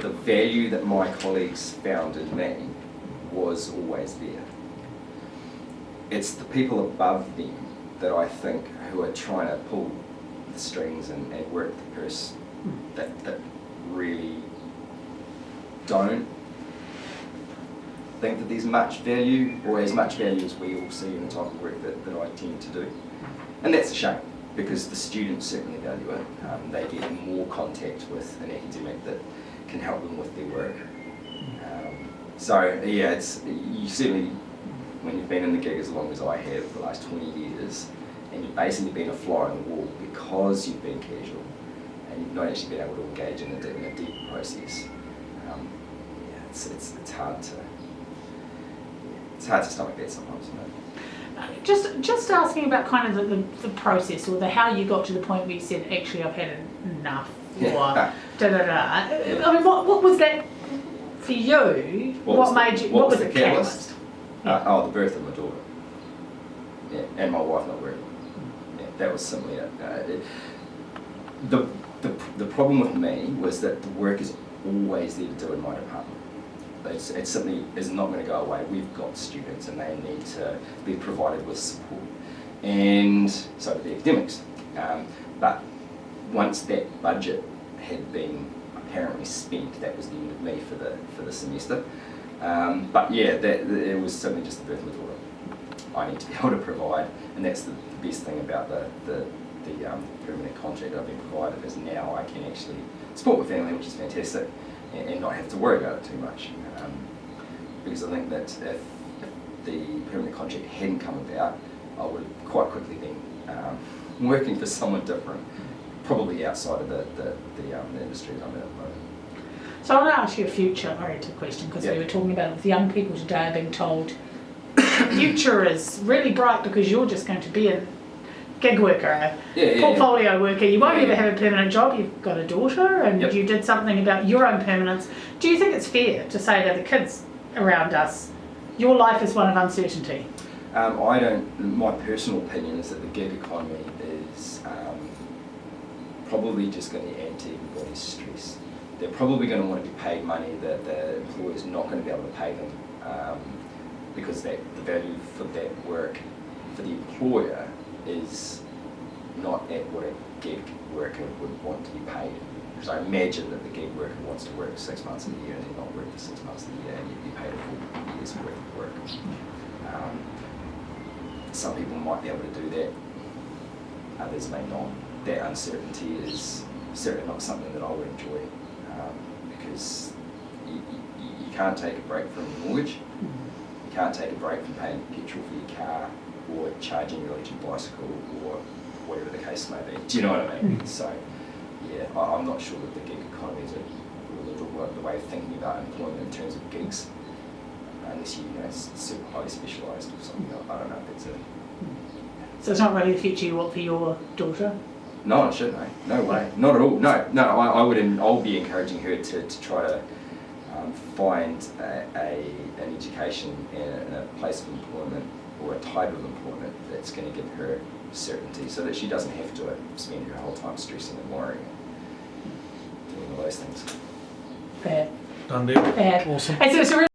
The value that my colleagues found in me was always there. It's the people above them that I think who are trying to pull the strings and, and work the purse that, that really don't think that there's much value or as much value as we all see in the type of work that, that I tend to do. And that's a shame because the students certainly value it. Um, they get more contact with an academic that can help them with their work. Um, so yeah, it's you certainly when you've been in the gig as long as I have for the last 20 years and you've basically been a fly on the wall because you've been casual and you've not actually been able to engage in a, in a deep process. Um, yeah, it's, it's, it's hard to it's hard to stomach that sometimes. You know? Just just asking about kind of the, the, the process or the how you got to the point where you said, actually, I've had enough. Or Yeah. da da da. I mean, what, what was that for you? What What, was the- made you? what What, was was the catalyst? catalyst? Uh, oh, the birth of my daughter. Yeah, and my wife not working. Yeah, that was simply it. Uh, it the, the, the problem with me was that the work is always there to do in my department. It's, it simply is not going to go away. We've got students and they need to be provided with support. And so do the academics. Um, but once that budget had been apparently spent, that was the end of me for the, for the semester. Um, but yeah, that, it was certainly just the birth of daughter. I need to be able to provide, and that's the, the best thing about the, the, the um, permanent contract I've been provided is now I can actually support my family, which is fantastic, and, and not have to worry about it too much. Um, because I think that if, if the permanent contract hadn't come about, I would have quite quickly been um, working for someone different, probably outside of the, the, the, um, the industry that I'm in at the moment. So I want to ask you a future-oriented question because Yeah. we were talking about with young people today are being told the future is really bright because you're just going to be a gig worker, a Yeah, yeah, yeah. portfolio worker. You won't Yeah, ever yeah. have a permanent job. You've got a daughter, and Yep. you did something about your own permanence. Do you think it's fair to say to the kids around us, your life is one of uncertainty? Um, I don't. My personal opinion is that the gig economy is um, probably just going to add to everybody's stress. They're probably going to want to be paid money that the employer is not going to be able to pay them um, because that the value for that work for the employer is not at what a gig worker would want to be paid. Because I imagine that the gig worker wants to work six months of the year and then not work for six months of the year and you'd be paid a full year's worth of work. Um, some people might be able to do that, others may not. That uncertainty is certainly not something that I would enjoy um, because you, you, you can't take a break from your mortgage, you can't take a break from paying petrol for your car or charging your electric bicycle or whatever the case may be. Do you know what I mean? So, yeah, I, I'm not sure that the gig economy is a, the, way of thinking about employment in terms of gigs unless you, you know, super highly specialised or something. I I don't know if it's a... So it's not really the future you want for your daughter. No, it shouldn't, eh? No way. Not at all. No, no, I, I would, I'll be encouraging her to, to try to um, find a, a, an education and a, and a place of employment or a type of employment that's going to give her certainty so that she doesn't have to uh, spend her whole time stressing and worrying and doing all those things. Bad. Done deal. Bad. Awesome.